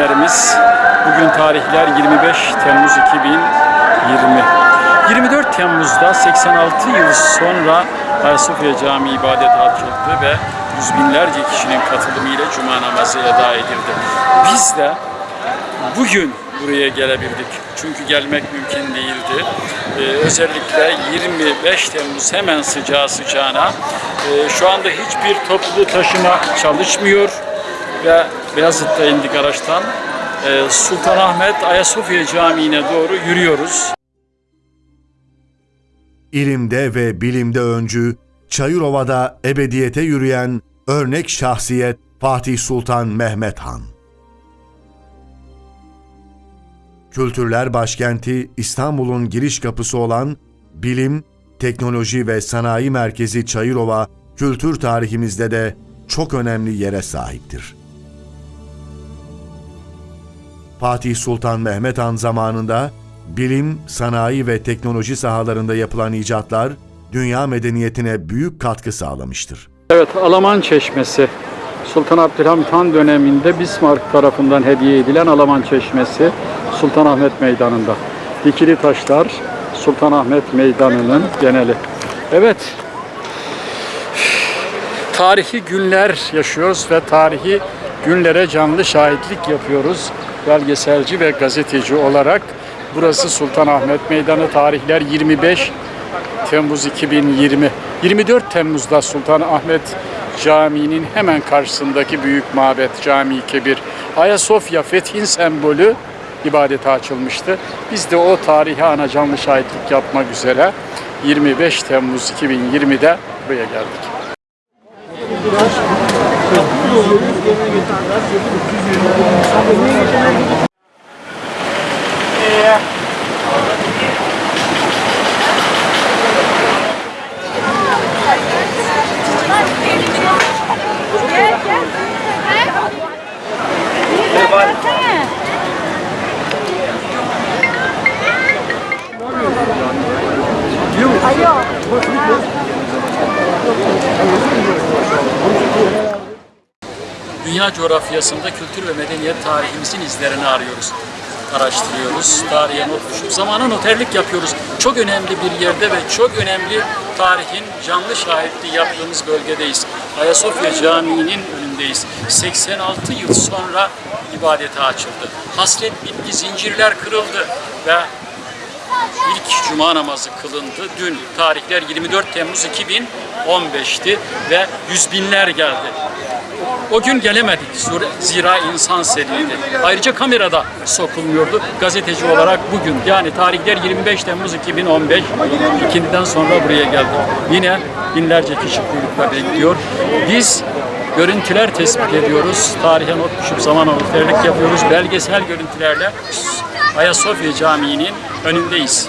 değerli izleyenlerimiz. Bugün tarihler 25 Temmuz 2020. 24 Temmuz'da 86 yıl sonra Ayasofya Camii ibadet açıldı ve yüz binlerce kişinin katılımıyla Cuma namazı eda edildi. Biz de bugün buraya gelebildik. Çünkü gelmek mümkün değildi. Ee, özellikle 25 Temmuz hemen sıcağı sıcağına. Ee, şu anda hiçbir toplu taşıma çalışmıyor ve Beyazıt'ta indik araçtan. Ee, Sultanahmet Ayasofya Camii'ne doğru yürüyoruz. İlimde ve bilimde öncü, Çayırova'da ebediyete yürüyen örnek şahsiyet Fatih Sultan Mehmet Han. Kültürler başkenti İstanbul'un giriş kapısı olan bilim, teknoloji ve sanayi merkezi Çayırova, kültür tarihimizde de çok önemli yere sahiptir. Fatih Sultan Mehmet Han zamanında bilim, sanayi ve teknoloji sahalarında yapılan icatlar dünya medeniyetine büyük katkı sağlamıştır. Evet, Alaman Çeşmesi. Sultan Abdülhamit Han döneminde Bismarck tarafından hediye edilen Alaman Çeşmesi Sultanahmet Meydanı'nda. Dikili taşlar Sultanahmet Meydanı'nın geneli. Evet, tarihi günler yaşıyoruz ve tarihi günlere canlı şahitlik yapıyoruz. Belgeselci ve gazeteci olarak burası Sultanahmet Meydanı tarihler 25 Temmuz 2020. 24 Temmuz'da Sultanahmet Camii'nin hemen karşısındaki büyük mabet Cami-i Kebir Ayasofya fethin sembolü ibadete açılmıştı. Biz de o tarihi ana canlı şahitlik yapmak üzere 25 Temmuz 2020'de buraya geldik. Gel gel. Gelsene. Dünya coğrafyasında kültür ve medeniyet tarihimizin izlerini arıyoruz. Araştırıyoruz, tarihe not düşüp zamana noterlik yapıyoruz. Çok önemli bir yerde ve çok önemli tarihin canlı şahitliği yaptığımız bölgedeyiz. Ayasofya Camii'nin önündeyiz. 86 yıl sonra ibadete açıldı. Hasret bitti, zincirler kırıldı ve İlk cuma namazı kılındı. Dün tarihler 24 Temmuz 2015'ti ve yüz binler geldi. O gün gelemedik zira insan seriydi. Ayrıca kamerada sokulmuyordu. Gazeteci olarak bugün yani tarihler 25 Temmuz 2015 ikindiden sonra buraya geldik. Yine binlerce kişi kuyrukla bekliyor. Biz görüntüler tespit ediyoruz. Tarihe not düşüp zaman noterlik yapıyoruz. Belgesel görüntülerle Ayasofya Camii'nin önündeyiz.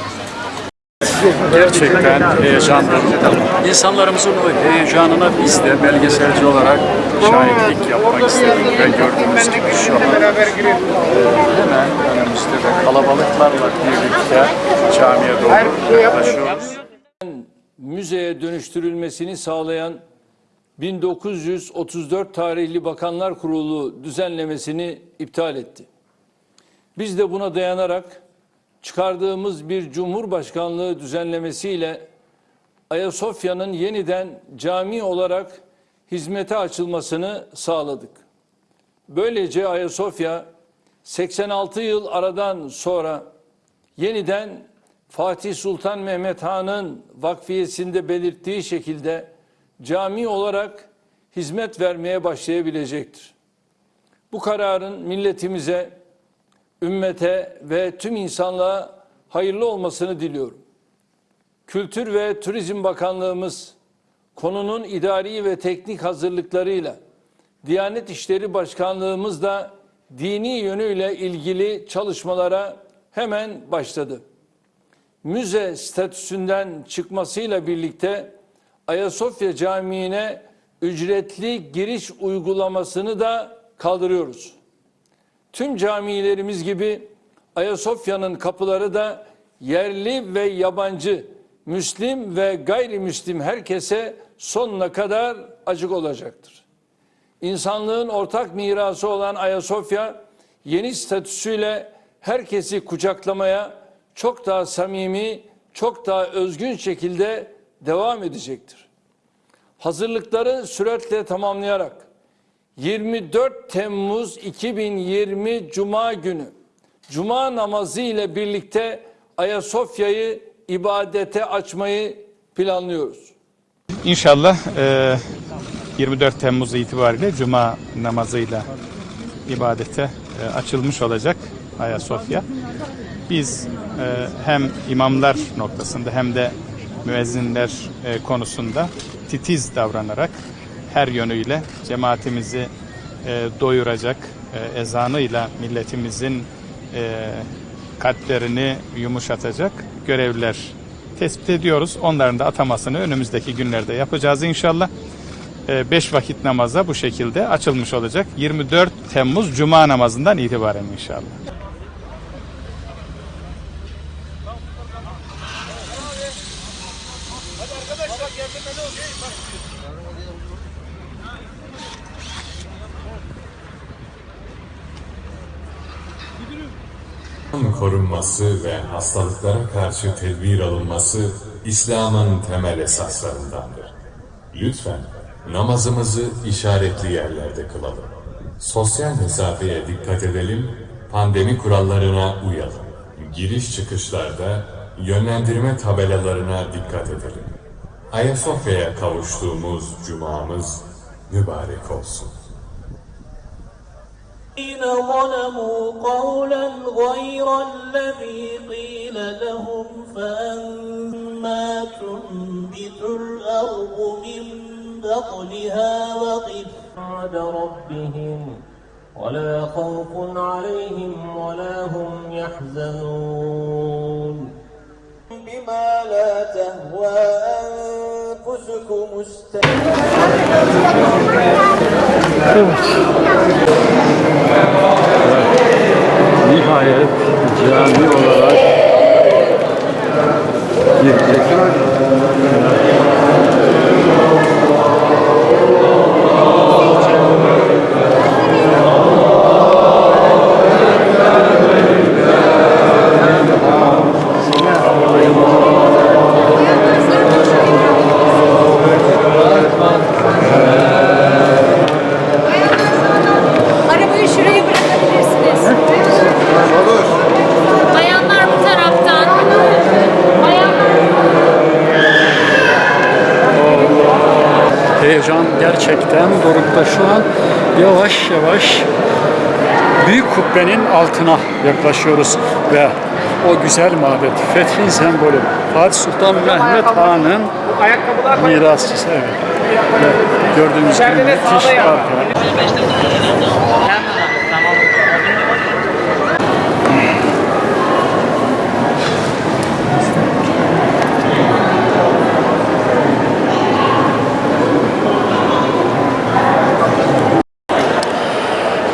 Gerçekten heyecanlı. İnsanlarımızın o heyecanına biz de belgeselci olarak şahitlik yapmak istedik ve gördüğümüz gibi şu an e, hemen önümüzde de kalabalıklarla birlikte camiye doğru yaklaşıyoruz. müzeye dönüştürülmesini sağlayan 1934 tarihli Bakanlar Kurulu düzenlemesini iptal etti. Biz de buna dayanarak çıkardığımız bir Cumhurbaşkanlığı düzenlemesiyle Ayasofya'nın yeniden cami olarak hizmete açılmasını sağladık. Böylece Ayasofya 86 yıl aradan sonra yeniden Fatih Sultan Mehmet Han'ın vakfiyesinde belirttiği şekilde cami olarak hizmet vermeye başlayabilecektir. Bu kararın milletimize, ümmete ve tüm insanlığa hayırlı olmasını diliyorum. Kültür ve Turizm Bakanlığımız konunun idari ve teknik hazırlıklarıyla Diyanet İşleri Başkanlığımız da dini yönüyle ilgili çalışmalara hemen başladı. Müze statüsünden çıkmasıyla birlikte Ayasofya Camii'ne ücretli giriş uygulamasını da kaldırıyoruz. Tüm camilerimiz gibi Ayasofya'nın kapıları da yerli ve yabancı, Müslim ve gayrimüslim herkese sonuna kadar açık olacaktır. İnsanlığın ortak mirası olan Ayasofya yeni statüsüyle herkesi kucaklamaya çok daha samimi, çok daha özgün şekilde devam edecektir. Hazırlıkları süratle tamamlayarak 24 Temmuz 2020 Cuma günü Cuma namazı ile birlikte Ayasofya'yı ibadete açmayı planlıyoruz. İnşallah e, 24 Temmuz itibariyle Cuma namazıyla ibadete e, açılmış olacak Ayasofya. Biz e, hem imamlar noktasında hem de müezzinler e, konusunda titiz davranarak her yönüyle cemaatimizi e, doyuracak e, ezanıyla milletimizin e, kalplerini yumuşatacak görevler tespit ediyoruz. Onların da atamasını önümüzdeki günlerde yapacağız inşallah. 5 vakit namaza bu şekilde açılmış olacak. 24 Temmuz Cuma namazından itibaren inşallah. Korunması ve hastalıklara karşı tedbir alınması İslam'ın temel esaslarındandır. Lütfen namazımızı işaretli yerlerde kılalım. Sosyal mesafeye dikkat edelim, pandemi kurallarına uyalım. Giriş çıkışlarda yönlendirme tabelalarına dikkat edelim. Ayasofya'ya kavuştuğumuz cumamız mübarek olsun. الذين ظلموا قولا غير الذي قيل لهم فأما تنبت الأرض من بقلها وقفاد ربهم ولا خوف عليهم ولا هم يحزنون. بما لا تهوى أنفسكم استمتعوا Nihayet cami olarak girecek. Kubbenin altına yaklaşıyoruz ve o güzel mabet, fethin sembolü Fatih Sultan Mehmet Han'ın mirasçısı. Evet. Ve gördüğünüz gibi müthiş arka.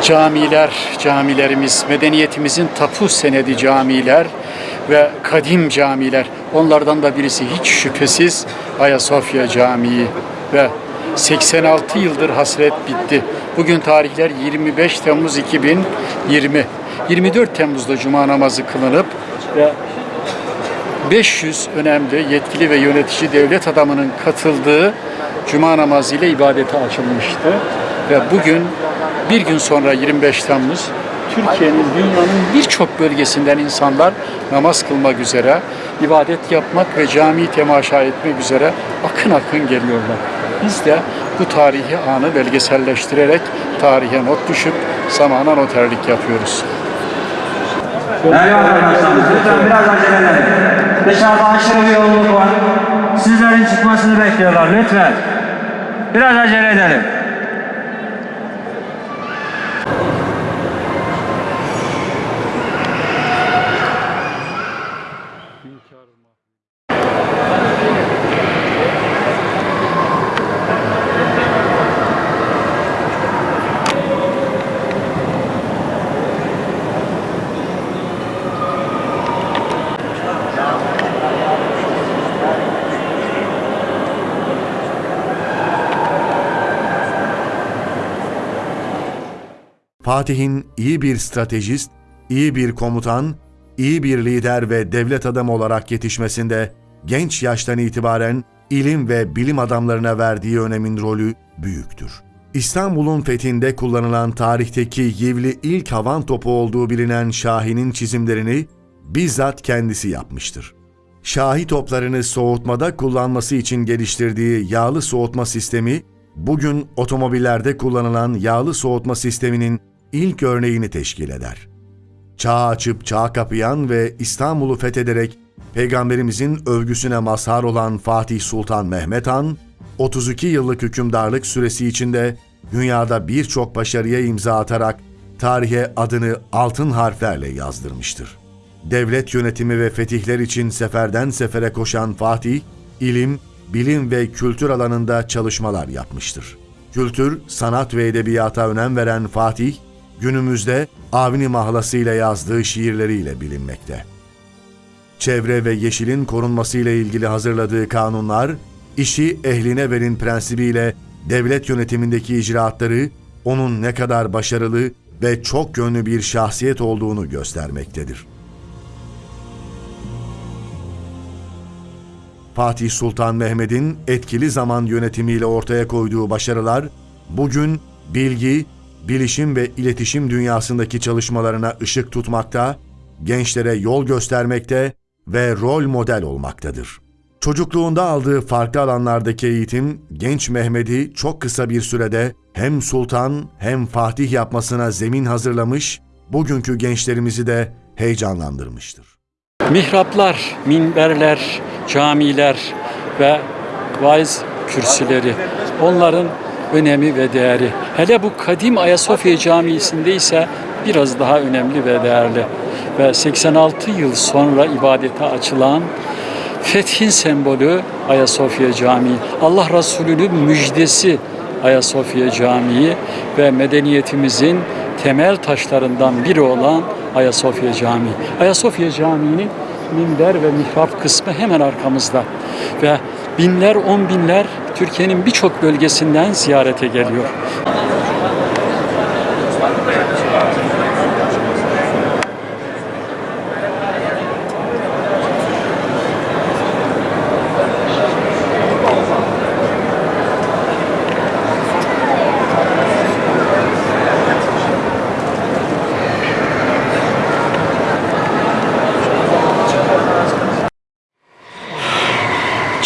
Camiler, camilerimiz, medeniyetimizin tapu senedi camiler ve kadim camiler. Onlardan da birisi hiç şüphesiz Ayasofya Camii ve 86 yıldır hasret bitti. Bugün tarihler 25 Temmuz 2020. 24 Temmuz'da Cuma namazı kılınıp ve 500 önemli yetkili ve yönetici devlet adamının katıldığı Cuma namazı ile ibadete açılmıştı. Ve bugün bir gün sonra 25 Temmuz Türkiye'nin dünyanın birçok bölgesinden insanlar namaz kılmak üzere, ibadet yapmak ve cami temaşa etmek üzere akın akın geliyorlar. Biz de bu tarihi anı belgeselleştirerek tarihe not düşüp zamana noterlik yapıyoruz. Değerli arkadaşlar, lütfen biraz acele edelim. Dışarıda aşırı bir yoğunluk var. Sizlerin çıkmasını bekliyorlar lütfen. Biraz acele edelim. Fatih'in iyi bir stratejist, iyi bir komutan, iyi bir lider ve devlet adamı olarak yetişmesinde genç yaştan itibaren ilim ve bilim adamlarına verdiği önemin rolü büyüktür. İstanbul'un fethinde kullanılan tarihteki yivli ilk havan topu olduğu bilinen Şahin'in çizimlerini bizzat kendisi yapmıştır. Şahi toplarını soğutmada kullanması için geliştirdiği yağlı soğutma sistemi, bugün otomobillerde kullanılan yağlı soğutma sisteminin ilk örneğini teşkil eder. Çağ açıp çağ kapayan ve İstanbul'u fethederek Peygamberimizin övgüsüne mazhar olan Fatih Sultan Mehmet Han, 32 yıllık hükümdarlık süresi içinde dünyada birçok başarıya imza atarak tarihe adını altın harflerle yazdırmıştır. Devlet yönetimi ve fetihler için seferden sefere koşan Fatih, ilim, bilim ve kültür alanında çalışmalar yapmıştır. Kültür, sanat ve edebiyata önem veren Fatih, günümüzde Avni mahlasıyla yazdığı şiirleriyle bilinmekte. Çevre ve yeşilin korunmasıyla ilgili hazırladığı kanunlar, işi ehline verin prensibiyle devlet yönetimindeki icraatları onun ne kadar başarılı ve çok yönlü bir şahsiyet olduğunu göstermektedir. Fatih Sultan Mehmet'in etkili zaman yönetimiyle ortaya koyduğu başarılar bugün bilgi, bilişim ve iletişim dünyasındaki çalışmalarına ışık tutmakta, gençlere yol göstermekte ve rol model olmaktadır. Çocukluğunda aldığı farklı alanlardaki eğitim genç Mehmet'i çok kısa bir sürede hem sultan hem fatih yapmasına zemin hazırlamış, bugünkü gençlerimizi de heyecanlandırmıştır. Mihraplar, minberler, camiler ve vaiz kürsüleri onların önemi ve değeri. Hele bu kadim Ayasofya Camii'sinde ise biraz daha önemli ve değerli. Ve 86 yıl sonra ibadete açılan fethin sembolü Ayasofya Camii. Allah Resulü'nün müjdesi Ayasofya Camii ve medeniyetimizin temel taşlarından biri olan Ayasofya Camii. Ayasofya Camii'nin minber ve mihrap kısmı hemen arkamızda ve binler on binler Türkiye'nin birçok bölgesinden ziyarete geliyor.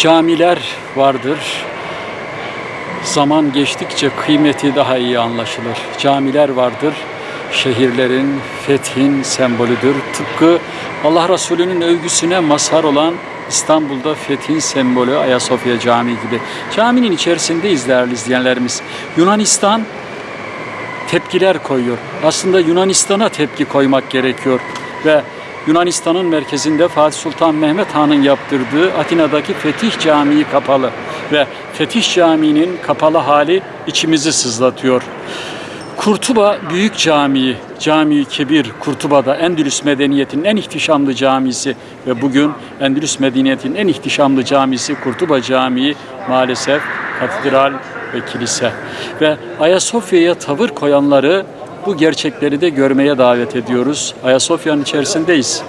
Camiler vardır. Zaman geçtikçe kıymeti daha iyi anlaşılır. Camiler vardır. Şehirlerin fethin sembolüdür. Tıpkı Allah Resulü'nün övgüsüne mazhar olan İstanbul'da fethin sembolü Ayasofya Camii gibi. Caminin içerisindeyiz değerli izleyenlerimiz. Yunanistan tepkiler koyuyor. Aslında Yunanistan'a tepki koymak gerekiyor ve Yunanistan'ın merkezinde Fatih Sultan Mehmet Han'ın yaptırdığı Atina'daki Fetih Camii kapalı ve Fetih Camii'nin kapalı hali içimizi sızlatıyor. Kurtuba Büyük Camii, Cami-i Kebir Kurtuba'da Endülüs medeniyetinin en ihtişamlı camisi ve bugün Endülüs medeniyetinin en ihtişamlı camisi Kurtuba Camii maalesef katedral ve kilise. Ve Ayasofya'ya tavır koyanları bu gerçekleri de görmeye davet ediyoruz. Ayasofya'nın içerisindeyiz.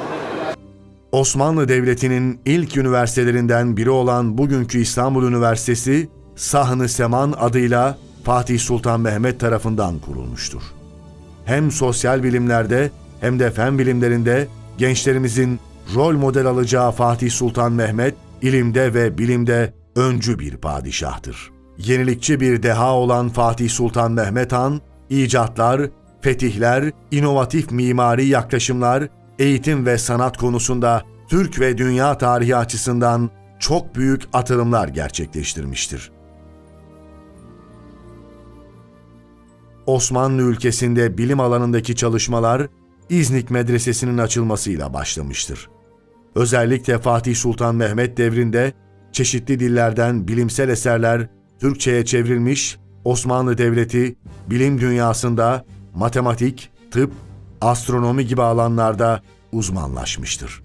Osmanlı Devleti'nin ilk üniversitelerinden biri olan bugünkü İstanbul Üniversitesi, Sahn-ı Seman adıyla Fatih Sultan Mehmet tarafından kurulmuştur. Hem sosyal bilimlerde hem de fen bilimlerinde gençlerimizin rol model alacağı Fatih Sultan Mehmet, ilimde ve bilimde öncü bir padişahtır. Yenilikçi bir deha olan Fatih Sultan Mehmet Han, icatlar, fetihler, inovatif mimari yaklaşımlar, eğitim ve sanat konusunda Türk ve dünya tarihi açısından çok büyük atılımlar gerçekleştirmiştir. Osmanlı ülkesinde bilim alanındaki çalışmalar İznik Medresesi'nin açılmasıyla başlamıştır. Özellikle Fatih Sultan Mehmet devrinde çeşitli dillerden bilimsel eserler Türkçe'ye çevrilmiş, Osmanlı Devleti bilim dünyasında matematik, tıp, astronomi gibi alanlarda uzmanlaşmıştır.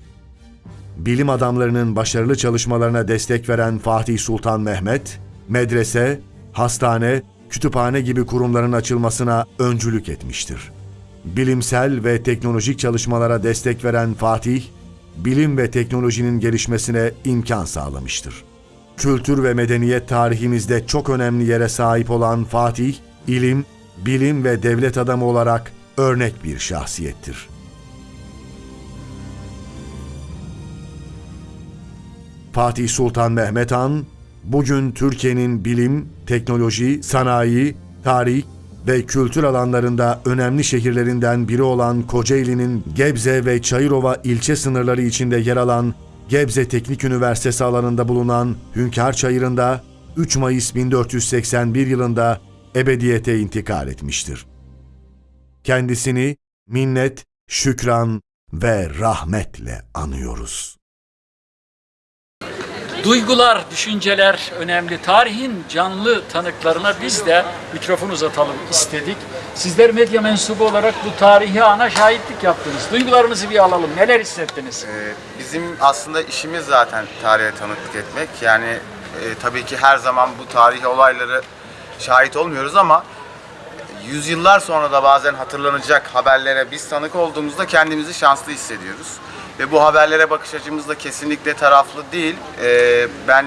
Bilim adamlarının başarılı çalışmalarına destek veren Fatih Sultan Mehmet, medrese, hastane, kütüphane gibi kurumların açılmasına öncülük etmiştir. bilimsel ve teknolojik çalışmalara destek veren Fatih, bilim ve teknolojinin gelişmesine imkan sağlamıştır. Kültür ve medeniyet tarihimizde çok önemli yere sahip olan Fatih, ilim, bilim ve devlet adamı olarak örnek bir şahsiyettir. Fatih Sultan Mehmet Han, bugün Türkiye'nin bilim, teknoloji, sanayi, tarih ve kültür alanlarında önemli şehirlerinden biri olan Kocaeli'nin Gebze ve Çayırova ilçe sınırları içinde yer alan Gebze Teknik Üniversitesi alanında bulunan Hünkar Çayırı'nda 3 Mayıs 1481 yılında ebediyete intikal etmiştir. Kendisini minnet, şükran ve rahmetle anıyoruz. Duygular, düşünceler önemli. Tarihin canlı tanıklarına biz de mikrofon uzatalım istedik. Sizler medya mensubu olarak bu tarihi ana şahitlik yaptınız. Duygularınızı bir alalım. Neler hissettiniz? Ee, Bizim aslında işimiz zaten tarihe tanıklık etmek. Yani e, tabii ki her zaman bu tarihi olayları şahit olmuyoruz ama yüzyıllar sonra da bazen hatırlanacak haberlere biz tanık olduğumuzda kendimizi şanslı hissediyoruz. Ve bu haberlere bakış açımız da kesinlikle taraflı değil. Ee, ben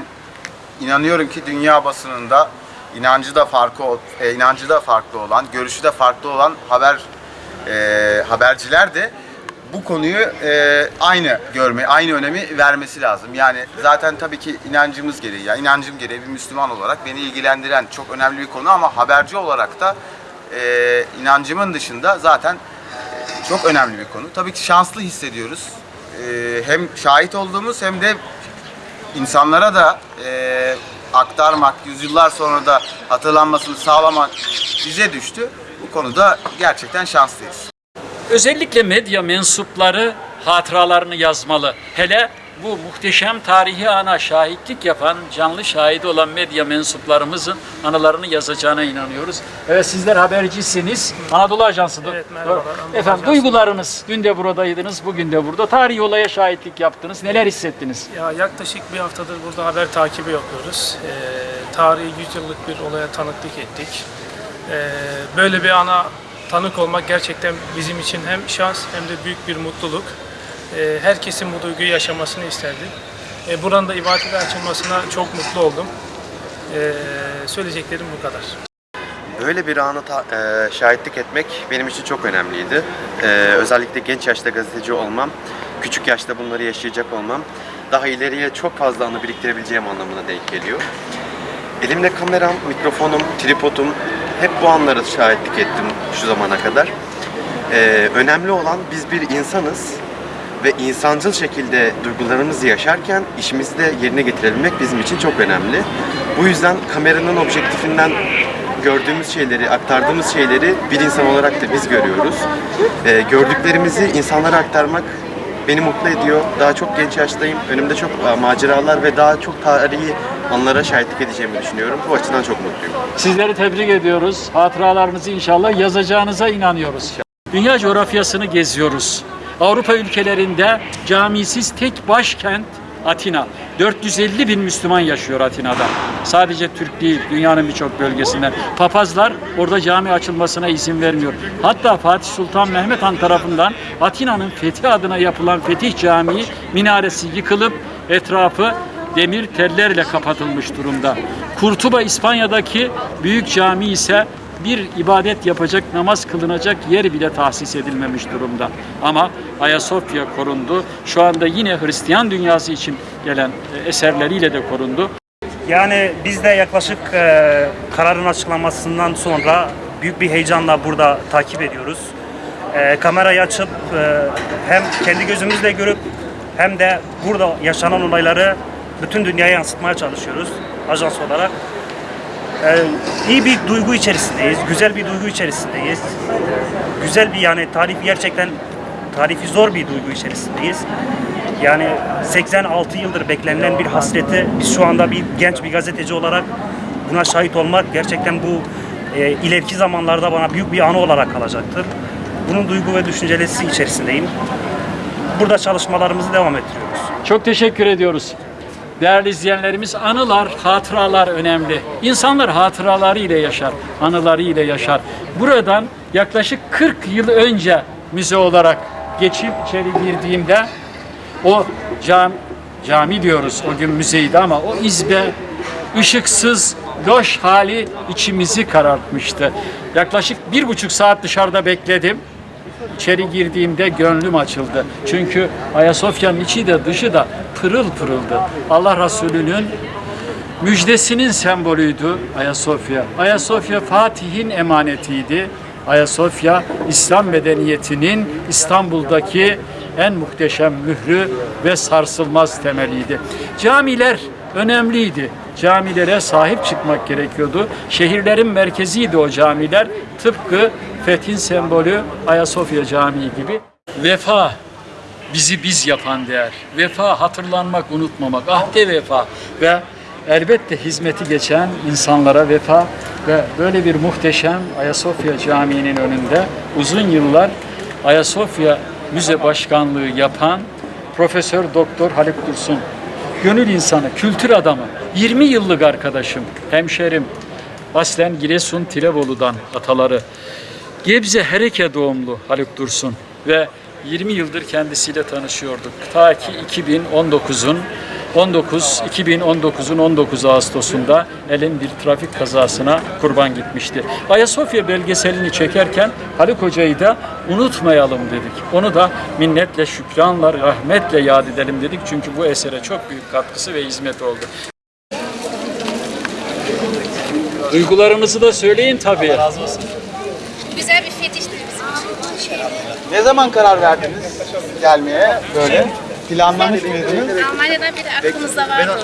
inanıyorum ki dünya basınında inancı da farklı e, inancı da farklı olan, görüşü de farklı olan haber e, haberciler de bu konuyu e, aynı görme, aynı önemi vermesi lazım. Yani zaten tabii ki inancımız gereği, yani inancım gereği bir Müslüman olarak beni ilgilendiren çok önemli bir konu ama haberci olarak da e, inancımın dışında zaten e, çok önemli bir konu. Tabii ki şanslı hissediyoruz. E, hem şahit olduğumuz hem de insanlara da e, aktarmak, yüzyıllar sonra da hatırlanmasını sağlamak bize düştü. Bu konuda gerçekten şanslıyız. Özellikle medya mensupları hatıralarını yazmalı. Hele bu muhteşem tarihi ana şahitlik yapan, canlı şahidi olan medya mensuplarımızın anılarını yazacağına inanıyoruz. Evet sizler habercisiniz. Anadolu Ajansı. Evet, Doğru. Anadolu Efendim Ajansı. duygularınız, dün de buradaydınız, bugün de burada. Tarihi olaya şahitlik yaptınız. Neler hissettiniz? Ya yaklaşık bir haftadır burada haber takibi yapıyoruz. Ee, tarihi 100 yıllık bir olaya tanıklık ettik. Ee, böyle bir ana tanık olmak gerçekten bizim için hem şans hem de büyük bir mutluluk. Ee, herkesin bu duyguyu yaşamasını isterdim. Ee, buranın da ibadete açılmasına çok mutlu oldum. Ee, söyleyeceklerim bu kadar. Böyle bir anı e, şahitlik etmek benim için çok önemliydi. E, özellikle genç yaşta gazeteci olmam, küçük yaşta bunları yaşayacak olmam daha ileriye çok fazla anı biriktirebileceğim anlamına denk geliyor. Elimde kameram, mikrofonum, tripodum hep bu anları şahitlik ettim şu zamana kadar. E, önemli olan biz bir insanız ve insancıl şekilde duygularımızı yaşarken işimizi de yerine getirebilmek bizim için çok önemli. Bu yüzden kameranın objektifinden gördüğümüz şeyleri, aktardığımız şeyleri bir insan olarak da biz görüyoruz. Ee, gördüklerimizi insanlara aktarmak beni mutlu ediyor. Daha çok genç yaştayım. Önümde çok e, maceralar ve daha çok tarihi anlara şahitlik edeceğimi düşünüyorum. Bu açıdan çok mutluyum. Sizleri tebrik ediyoruz. Hatıralarınızı inşallah yazacağınıza inanıyoruz. Dünya coğrafyasını geziyoruz. Avrupa ülkelerinde camisiz tek başkent Atina. 450 bin Müslüman yaşıyor Atina'da. Sadece Türk değil, dünyanın birçok bölgesinden. Papazlar orada cami açılmasına izin vermiyor. Hatta Fatih Sultan Mehmet Han tarafından Atina'nın fethi adına yapılan Fetih Camii minaresi yıkılıp etrafı demir tellerle kapatılmış durumda. Kurtuba İspanya'daki büyük cami ise bir ibadet yapacak, namaz kılınacak yer bile tahsis edilmemiş durumda. Ama Ayasofya korundu. Şu anda yine Hristiyan dünyası için gelen e, eserleriyle de korundu. Yani biz de yaklaşık e, kararın açıklamasından sonra büyük bir heyecanla burada takip ediyoruz. E, kamerayı açıp e, hem kendi gözümüzle görüp hem de burada yaşanan olayları bütün dünyaya yansıtmaya çalışıyoruz ajans olarak. E, iyi bir duygu içerisindeyiz, güzel bir duygu içerisindeyiz. Güzel bir yani tarifi gerçekten tarifi zor bir duygu içerisindeyiz. Yani 86 yıldır beklenilen bir hasreti biz şu anda bir genç bir gazeteci olarak buna şahit olmak gerçekten bu e, ileriki zamanlarda bana büyük bir anı olarak kalacaktır. Bunun duygu ve düşüncelesi içerisindeyim. Burada çalışmalarımızı devam ettiriyoruz. Çok teşekkür ediyoruz. Değerli izleyenlerimiz anılar, hatıralar önemli. İnsanlar hatıraları ile yaşar, anıları ile yaşar. Buradan yaklaşık 40 yıl önce müze olarak geçip içeri girdiğimde o cam, cami diyoruz o gün müzeydi ama o izbe ışıksız, loş hali içimizi karartmıştı. Yaklaşık bir buçuk saat dışarıda bekledim. İçeri girdiğimde gönlüm açıldı. Çünkü Ayasofya'nın içi de dışı da pırıl pırıldı. Allah Resulü'nün müjdesinin sembolüydü Ayasofya. Ayasofya Fatih'in emanetiydi. Ayasofya İslam medeniyetinin İstanbul'daki en muhteşem mührü ve sarsılmaz temeliydi. Camiler önemliydi. Camilere sahip çıkmak gerekiyordu. Şehirlerin merkeziydi o camiler. Tıpkı Fethin sembolü Ayasofya Camii gibi. Vefa bizi biz yapan değer. Vefa hatırlanmak, unutmamak. Ahde vefa ve elbette hizmeti geçen insanlara vefa ve böyle bir muhteşem Ayasofya Camii'nin önünde uzun yıllar Ayasofya Müze Başkanlığı yapan Profesör Doktor Haluk Dursun gönül insanı, kültür adamı, 20 yıllık arkadaşım, hemşerim, aslen Giresun Tirebolu'dan ataları. Gebze Hereke doğumlu Haluk Dursun ve 20 yıldır kendisiyle tanışıyorduk. Ta ki 2019'un 19 2019'un 19 Ağustos'unda elin bir trafik kazasına kurban gitmişti. Ayasofya belgeselini çekerken Haluk Hoca'yı da unutmayalım dedik. Onu da minnetle, şükranla, rahmetle yad edelim dedik. Çünkü bu esere çok büyük katkısı ve hizmet oldu. Duygularınızı da söyleyin tabii. Güzel bir fetiştir bizim için. Ne zaman karar verdiniz gelmeye böyle? Planlamış mıydınız? Almanya'dan beri aklımızda vardı.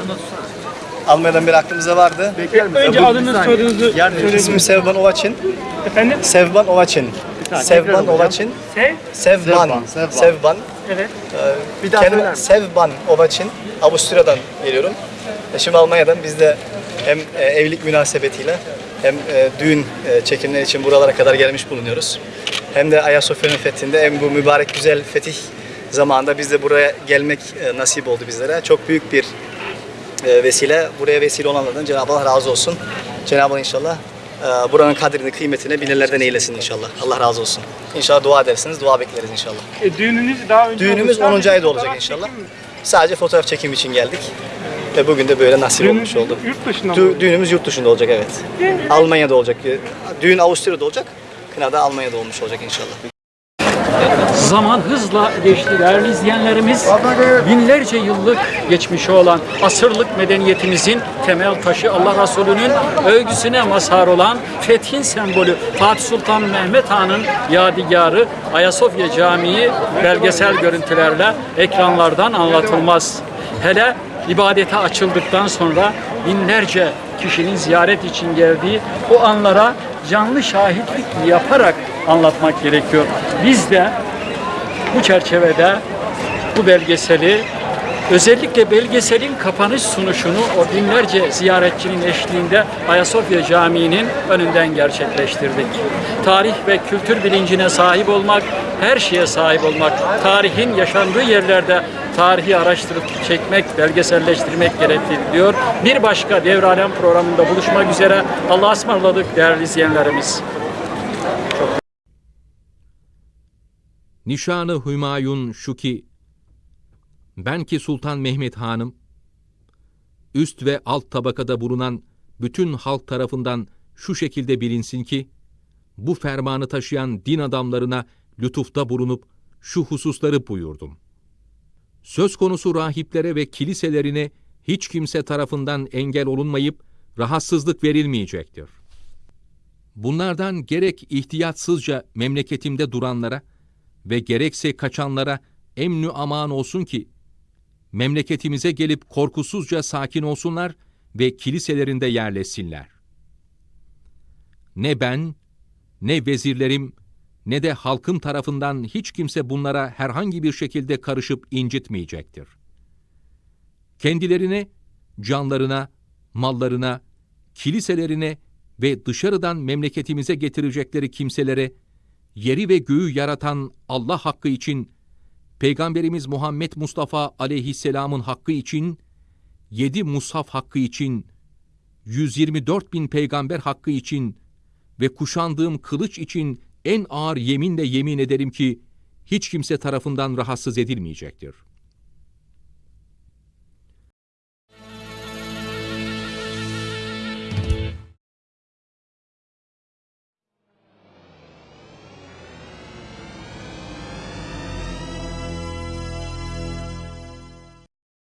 Almanya'dan beri aklımızda vardı. Önce adınızı soyadınızı İsmim Sevban Ovaçin. Efendim? Sevban Ovaçin. Sevban Ovaçin. Sev? Sevban. Sevban. Evet. Bir daha Sevban Ovaçin. Avusturya'dan geliyorum. E, Şimdi Almanya'dan biz de hem e, evlilik münasebetiyle hem e, düğün çekimleri için buralara kadar gelmiş bulunuyoruz. Hem de Ayasofya'nın fethinde hem bu mübarek güzel fetih zamanında biz de buraya gelmek e, nasip oldu bizlere. Çok büyük bir e, vesile. Buraya vesile olanlardan Cenab-ı Allah razı olsun. Cenab-ı Allah inşallah e, buranın kadrini, kıymetini bilenlerden eylesin inşallah. Allah razı olsun. İnşallah dua edersiniz, dua bekleriz inşallah. E, düğününüz daha önce Düğünümüz olmuş. 10. ayda olacak inşallah. çekim? Sadece fotoğraf çekim için geldik. Ve bugün de böyle nasip Düğününüz olmuş oldu. Yurt dışında mı? Dü- düğünümüz yurt dışında olacak evet. Almanya'da olacak. Düğün Avusturya'da olacak. Kına da Almanya'da olmuş olacak inşallah. Zaman hızla geçti değerli izleyenlerimiz. Binlerce yıllık geçmişi olan asırlık medeniyetimizin temel taşı Allah Resulü'nün övgüsüne mazhar olan fethin sembolü Fatih Sultan Mehmet Han'ın yadigarı Ayasofya Camii belgesel görüntülerle ekranlardan anlatılmaz. Hele ibadete açıldıktan sonra binlerce kişinin ziyaret için geldiği o anlara canlı şahitlik yaparak anlatmak gerekiyor. Biz de bu çerçevede bu belgeseli özellikle belgeselin kapanış sunuşunu o binlerce ziyaretçinin eşliğinde Ayasofya Camii'nin önünden gerçekleştirdik. Tarih ve kültür bilincine sahip olmak, her şeye sahip olmak, tarihin yaşandığı yerlerde tarihi araştırıp çekmek, belgeselleştirmek gerekli diyor. Bir başka Devralem programında buluşmak üzere. Allah'a ısmarladık değerli izleyenlerimiz. Nişanı Hümayun şu ki, ben ki Sultan Mehmet Hanım, üst ve alt tabakada bulunan bütün halk tarafından şu şekilde bilinsin ki, bu fermanı taşıyan din adamlarına lütufta bulunup şu hususları buyurdum. Söz konusu rahiplere ve kiliselerine hiç kimse tarafından engel olunmayıp rahatsızlık verilmeyecektir. Bunlardan gerek ihtiyatsızca memleketimde duranlara ve gerekse kaçanlara emnü aman olsun ki, memleketimize gelip korkusuzca sakin olsunlar ve kiliselerinde yerleşsinler. Ne ben, ne vezirlerim, ne de halkım tarafından hiç kimse bunlara herhangi bir şekilde karışıp incitmeyecektir. Kendilerine, canlarına, mallarına, kiliselerine ve dışarıdan memleketimize getirecekleri kimselere yeri ve göğü yaratan Allah hakkı için, Peygamberimiz Muhammed Mustafa aleyhisselamın hakkı için, yedi mushaf hakkı için, 124 bin peygamber hakkı için ve kuşandığım kılıç için en ağır yeminle yemin ederim ki hiç kimse tarafından rahatsız edilmeyecektir.